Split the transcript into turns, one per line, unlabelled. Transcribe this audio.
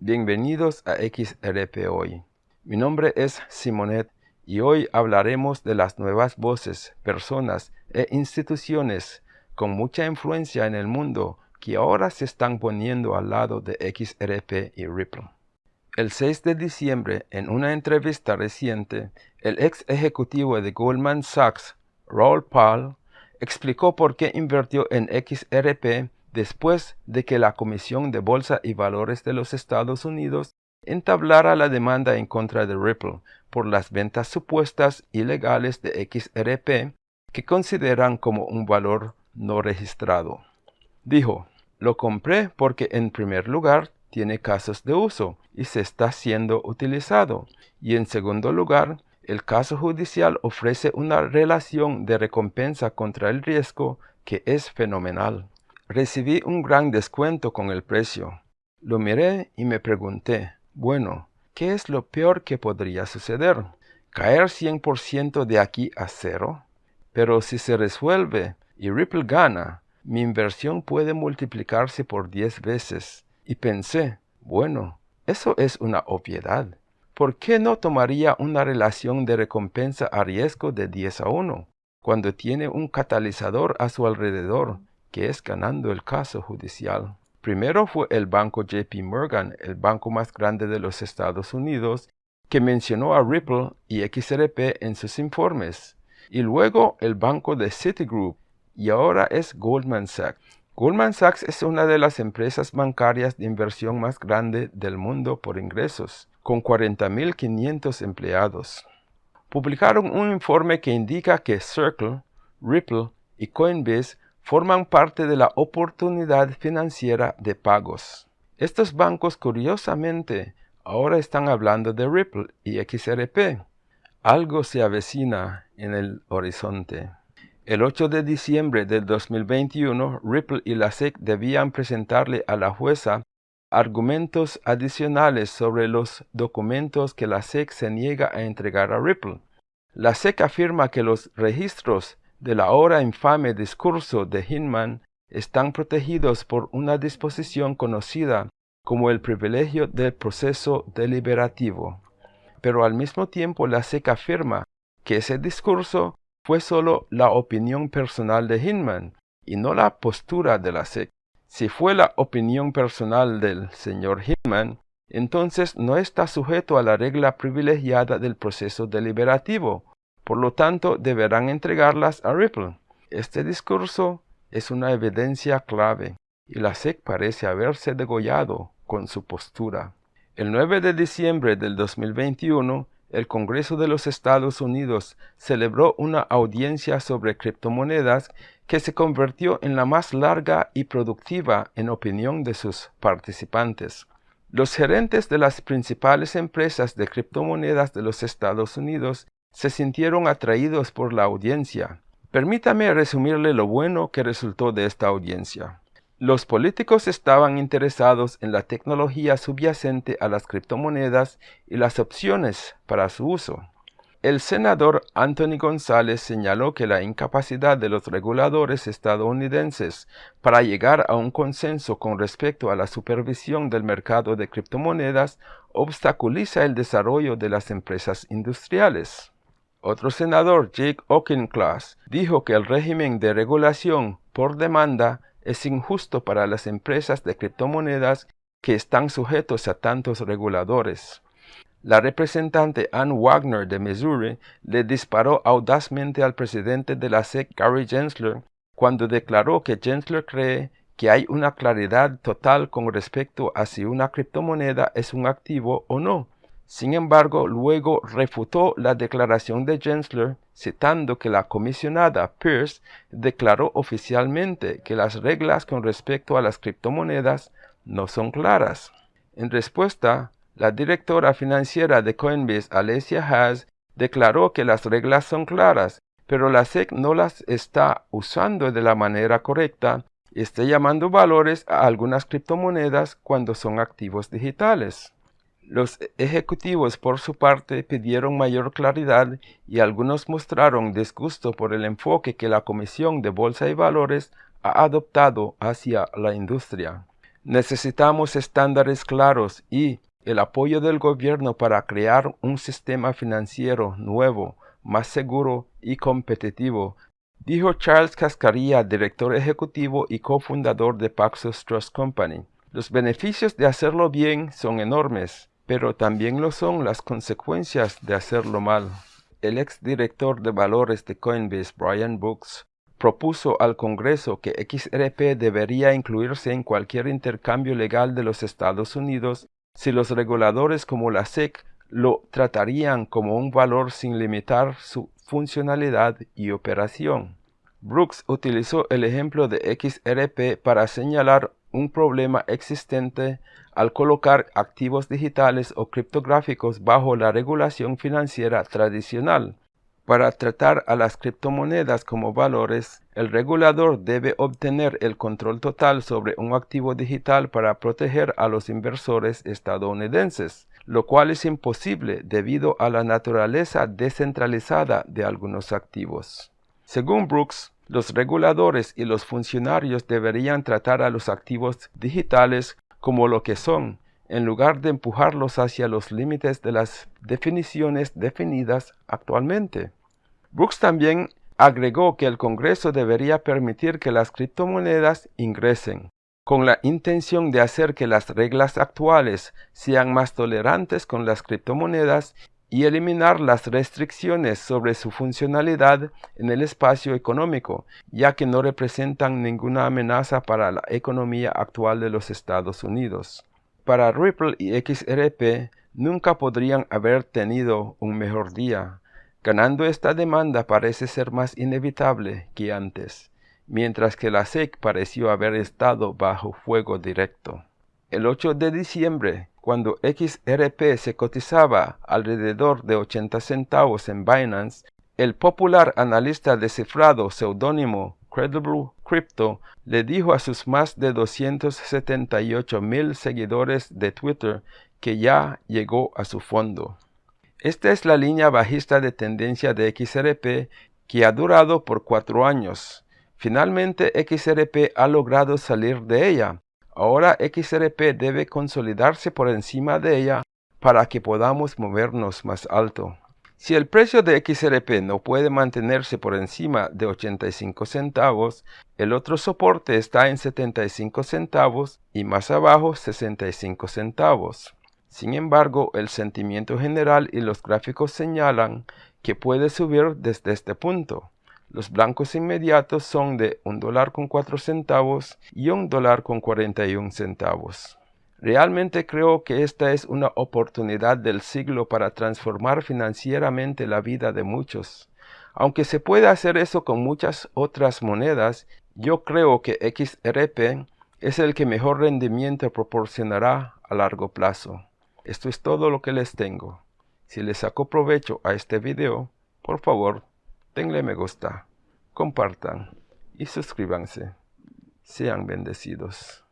Bienvenidos a XRP Hoy. Mi nombre es Simonet y hoy hablaremos de las nuevas voces, personas e instituciones con mucha influencia en el mundo que ahora se están poniendo al lado de XRP y Ripple. El 6 de diciembre, en una entrevista reciente, el ex ejecutivo de Goldman Sachs, Raul Pal, explicó por qué invirtió en XRP después de que la Comisión de Bolsa y Valores de los Estados Unidos entablara la demanda en contra de Ripple por las ventas supuestas ilegales de XRP que consideran como un valor no registrado. Dijo, lo compré porque en primer lugar tiene casos de uso y se está siendo utilizado, y en segundo lugar, el caso judicial ofrece una relación de recompensa contra el riesgo que es fenomenal. Recibí un gran descuento con el precio. Lo miré y me pregunté, bueno, ¿qué es lo peor que podría suceder? ¿Caer 100% de aquí a cero? Pero si se resuelve y Ripple gana, mi inversión puede multiplicarse por 10 veces. Y pensé, bueno, eso es una obviedad. ¿Por qué no tomaría una relación de recompensa a riesgo de 10 a 1, cuando tiene un catalizador a su alrededor que es ganando el caso judicial. Primero fue el banco JP Morgan, el banco más grande de los Estados Unidos, que mencionó a Ripple y XRP en sus informes, y luego el banco de Citigroup, y ahora es Goldman Sachs. Goldman Sachs es una de las empresas bancarias de inversión más grande del mundo por ingresos, con 40.500 empleados. Publicaron un informe que indica que Circle, Ripple y Coinbase forman parte de la oportunidad financiera de pagos. Estos bancos curiosamente ahora están hablando de Ripple y XRP. Algo se avecina en el horizonte. El 8 de diciembre del 2021, Ripple y la SEC debían presentarle a la jueza argumentos adicionales sobre los documentos que la SEC se niega a entregar a Ripple. La SEC afirma que los registros del ahora infame discurso de Hinman están protegidos por una disposición conocida como el privilegio del proceso deliberativo. Pero al mismo tiempo la SEC afirma que ese discurso fue solo la opinión personal de Hinman y no la postura de la SEC. Si fue la opinión personal del señor Hinman, entonces no está sujeto a la regla privilegiada del proceso deliberativo, por lo tanto, deberán entregarlas a Ripple. Este discurso es una evidencia clave y la SEC parece haberse degollado con su postura. El 9 de diciembre del 2021, el Congreso de los Estados Unidos celebró una audiencia sobre criptomonedas que se convirtió en la más larga y productiva en opinión de sus participantes. Los gerentes de las principales empresas de criptomonedas de los Estados Unidos se sintieron atraídos por la audiencia. Permítame resumirle lo bueno que resultó de esta audiencia. Los políticos estaban interesados en la tecnología subyacente a las criptomonedas y las opciones para su uso. El senador Anthony González señaló que la incapacidad de los reguladores estadounidenses para llegar a un consenso con respecto a la supervisión del mercado de criptomonedas obstaculiza el desarrollo de las empresas industriales. Otro senador, Jake Auchincloss, dijo que el régimen de regulación por demanda es injusto para las empresas de criptomonedas que están sujetos a tantos reguladores. La representante Ann Wagner de Missouri le disparó audazmente al presidente de la SEC, Gary Gensler, cuando declaró que Gensler cree que hay una claridad total con respecto a si una criptomoneda es un activo o no, sin embargo, luego refutó la declaración de Gensler citando que la comisionada Pierce declaró oficialmente que las reglas con respecto a las criptomonedas no son claras. En respuesta, la directora financiera de Coinbase, Alessia Haas, declaró que las reglas son claras, pero la SEC no las está usando de la manera correcta y está llamando valores a algunas criptomonedas cuando son activos digitales. Los ejecutivos por su parte pidieron mayor claridad y algunos mostraron disgusto por el enfoque que la Comisión de Bolsa y Valores ha adoptado hacia la industria. Necesitamos estándares claros y el apoyo del gobierno para crear un sistema financiero nuevo, más seguro y competitivo, dijo Charles Cascarilla, director ejecutivo y cofundador de Paxos Trust Company. Los beneficios de hacerlo bien son enormes, pero también lo son las consecuencias de hacerlo mal. El exdirector de valores de Coinbase, Brian Brooks, propuso al Congreso que XRP debería incluirse en cualquier intercambio legal de los Estados Unidos si los reguladores como la SEC lo tratarían como un valor sin limitar su funcionalidad y operación. Brooks utilizó el ejemplo de XRP para señalar un problema existente al colocar activos digitales o criptográficos bajo la regulación financiera tradicional. Para tratar a las criptomonedas como valores, el regulador debe obtener el control total sobre un activo digital para proteger a los inversores estadounidenses, lo cual es imposible debido a la naturaleza descentralizada de algunos activos. Según Brooks, los reguladores y los funcionarios deberían tratar a los activos digitales como lo que son, en lugar de empujarlos hacia los límites de las definiciones definidas actualmente. Brooks también agregó que el Congreso debería permitir que las criptomonedas ingresen, con la intención de hacer que las reglas actuales sean más tolerantes con las criptomonedas y eliminar las restricciones sobre su funcionalidad en el espacio económico, ya que no representan ninguna amenaza para la economía actual de los Estados Unidos. Para Ripple y XRP nunca podrían haber tenido un mejor día, Ganando esta demanda parece ser más inevitable que antes, mientras que la SEC pareció haber estado bajo fuego directo. El 8 de diciembre, cuando XRP se cotizaba alrededor de 80 centavos en Binance, el popular analista descifrado seudónimo Credible Crypto le dijo a sus más de 278 mil seguidores de Twitter que ya llegó a su fondo. Esta es la línea bajista de tendencia de XRP que ha durado por cuatro años. Finalmente XRP ha logrado salir de ella. Ahora XRP debe consolidarse por encima de ella para que podamos movernos más alto. Si el precio de XRP no puede mantenerse por encima de 85 centavos, el otro soporte está en 75 centavos y más abajo 65 centavos. Sin embargo, el sentimiento general y los gráficos señalan que puede subir desde este punto. Los blancos inmediatos son de un dólar con 4 centavos y un dólar con 41 centavos. Realmente creo que esta es una oportunidad del siglo para transformar financieramente la vida de muchos. Aunque se puede hacer eso con muchas otras monedas, yo creo que XRP es el que mejor rendimiento proporcionará a largo plazo. Esto es todo lo que les tengo. Si les sacó provecho a este video, por favor, denle me gusta, compartan y suscríbanse. Sean bendecidos.